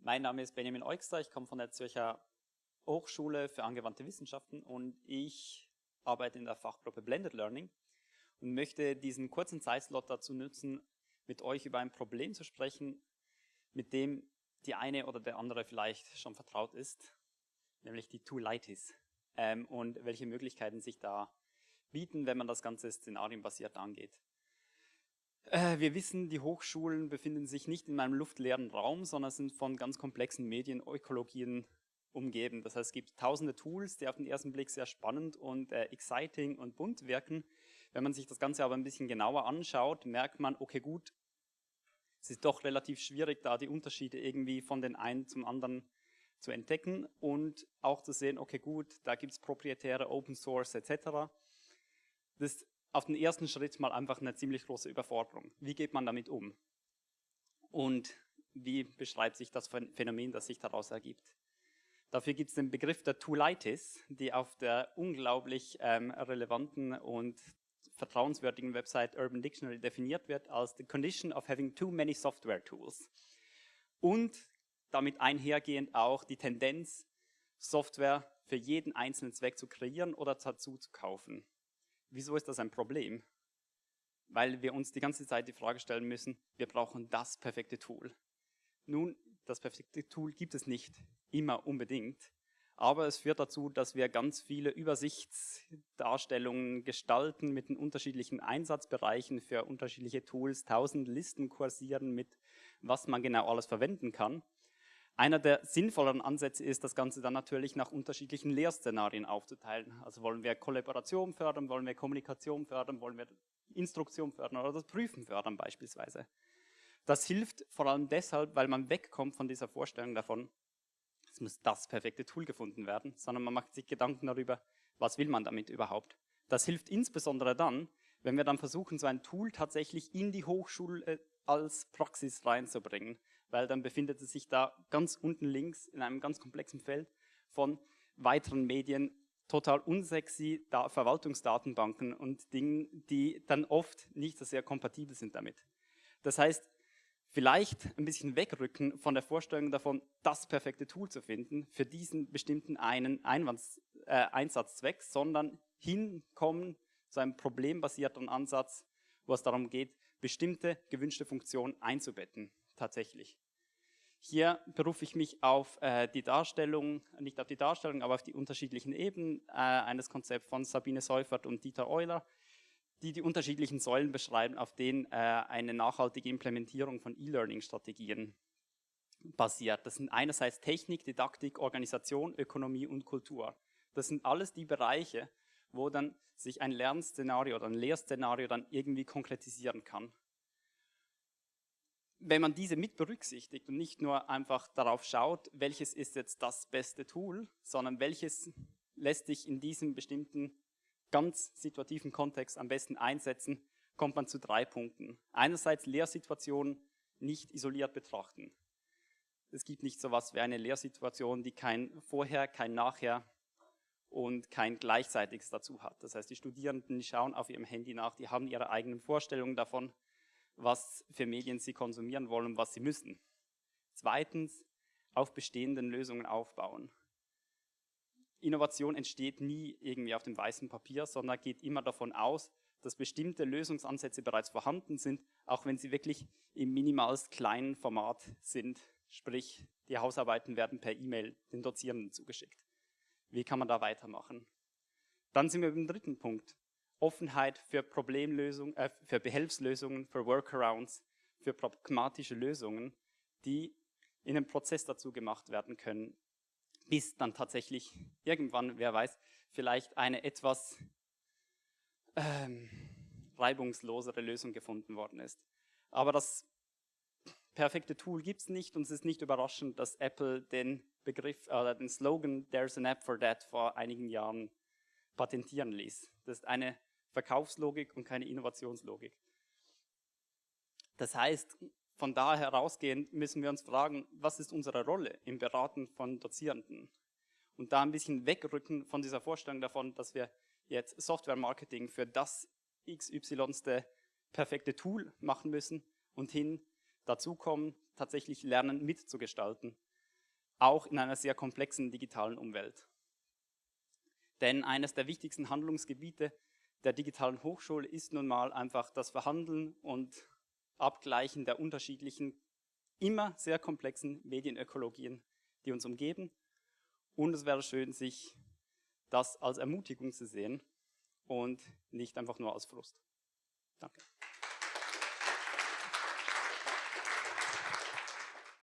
Mein Name ist Benjamin Eugster, ich komme von der Zürcher Hochschule für angewandte Wissenschaften und ich arbeite in der Fachgruppe Blended Learning und möchte diesen kurzen Zeitslot dazu nutzen, mit euch über ein Problem zu sprechen, mit dem die eine oder der andere vielleicht schon vertraut ist, nämlich die Toolitis ähm, und welche Möglichkeiten sich da bieten, wenn man das Ganze szenarienbasiert angeht. Äh, wir wissen, die Hochschulen befinden sich nicht in einem luftleeren Raum, sondern sind von ganz komplexen Medienökologien umgeben. Das heißt, es gibt tausende Tools, die auf den ersten Blick sehr spannend und äh, exciting und bunt wirken. Wenn man sich das Ganze aber ein bisschen genauer anschaut, merkt man, okay gut, es ist doch relativ schwierig, da die Unterschiede irgendwie von den einen zum anderen zu entdecken und auch zu sehen, okay gut, da gibt es proprietäre Open Source etc. Das auf den ersten Schritt mal einfach eine ziemlich große Überforderung. Wie geht man damit um? Und wie beschreibt sich das Phänomen, das sich daraus ergibt? Dafür gibt es den Begriff der Toolitis, die auf der unglaublich ähm, relevanten und vertrauenswürdigen Website Urban Dictionary definiert wird als the condition of having too many software tools. Und damit einhergehend auch die Tendenz, Software für jeden einzelnen Zweck zu kreieren oder dazu zu kaufen. Wieso ist das ein Problem? Weil wir uns die ganze Zeit die Frage stellen müssen, wir brauchen das perfekte Tool. Nun, das perfekte Tool gibt es nicht immer unbedingt, aber es führt dazu, dass wir ganz viele Übersichtsdarstellungen gestalten mit den unterschiedlichen Einsatzbereichen für unterschiedliche Tools, tausend Listen kursieren mit, was man genau alles verwenden kann. Einer der sinnvolleren Ansätze ist, das Ganze dann natürlich nach unterschiedlichen Lehrszenarien aufzuteilen. Also wollen wir Kollaboration fördern, wollen wir Kommunikation fördern, wollen wir Instruktion fördern oder das Prüfen fördern beispielsweise. Das hilft vor allem deshalb, weil man wegkommt von dieser Vorstellung davon, es muss das perfekte Tool gefunden werden, sondern man macht sich Gedanken darüber, was will man damit überhaupt. Das hilft insbesondere dann, wenn wir dann versuchen, so ein Tool tatsächlich in die Hochschule als Praxis reinzubringen weil dann befindet es sich da ganz unten links in einem ganz komplexen Feld von weiteren Medien, total unsexy da Verwaltungsdatenbanken und Dingen, die dann oft nicht so sehr kompatibel sind damit. Das heißt, vielleicht ein bisschen wegrücken von der Vorstellung davon, das perfekte Tool zu finden für diesen bestimmten einen Einwands, äh, Einsatzzweck, sondern hinkommen zu einem problembasierten Ansatz, wo es darum geht, bestimmte gewünschte Funktionen einzubetten tatsächlich. Hier berufe ich mich auf äh, die Darstellung, nicht auf die Darstellung, aber auf die unterschiedlichen Ebenen äh, eines Konzepts von Sabine Seufert und Dieter Euler, die die unterschiedlichen Säulen beschreiben, auf denen äh, eine nachhaltige Implementierung von E-Learning-Strategien basiert. Das sind einerseits Technik, Didaktik, Organisation, Ökonomie und Kultur. Das sind alles die Bereiche, wo dann sich ein Lernszenario oder ein Lehrszenario dann irgendwie konkretisieren kann wenn man diese mit berücksichtigt und nicht nur einfach darauf schaut, welches ist jetzt das beste Tool, sondern welches lässt sich in diesem bestimmten ganz situativen Kontext am besten einsetzen, kommt man zu drei Punkten. Einerseits Lehrsituationen nicht isoliert betrachten. Es gibt nicht so etwas wie eine Lehrsituation, die kein Vorher, kein Nachher und kein Gleichzeitiges dazu hat. Das heißt, die Studierenden die schauen auf ihrem Handy nach, die haben ihre eigenen Vorstellungen davon, was für Medien sie konsumieren wollen und was sie müssen. Zweitens, auf bestehenden Lösungen aufbauen. Innovation entsteht nie irgendwie auf dem weißen Papier, sondern geht immer davon aus, dass bestimmte Lösungsansätze bereits vorhanden sind, auch wenn sie wirklich im minimalst kleinen Format sind. Sprich, die Hausarbeiten werden per E-Mail den Dozierenden zugeschickt. Wie kann man da weitermachen? Dann sind wir beim dritten Punkt. Offenheit für Problemlösungen, äh, für Behelfslösungen, für Workarounds, für pragmatische Lösungen, die in einem Prozess dazu gemacht werden können, bis dann tatsächlich irgendwann, wer weiß, vielleicht eine etwas ähm, reibungslosere Lösung gefunden worden ist. Aber das perfekte Tool gibt es nicht und es ist nicht überraschend, dass Apple den Begriff, äh, den Slogan There's an app for that vor einigen Jahren patentieren ließ. Das ist eine Verkaufslogik und keine Innovationslogik. Das heißt, von da herausgehend müssen wir uns fragen, was ist unsere Rolle im Beraten von Dozierenden? Und da ein bisschen wegrücken von dieser Vorstellung davon, dass wir jetzt Software-Marketing für das XY perfekte Tool machen müssen und hin dazu kommen, tatsächlich Lernen mitzugestalten, auch in einer sehr komplexen digitalen Umwelt. Denn eines der wichtigsten Handlungsgebiete der digitalen Hochschule ist nun mal einfach das Verhandeln und Abgleichen der unterschiedlichen, immer sehr komplexen Medienökologien, die uns umgeben. Und es wäre schön, sich das als Ermutigung zu sehen und nicht einfach nur als Frust. Danke.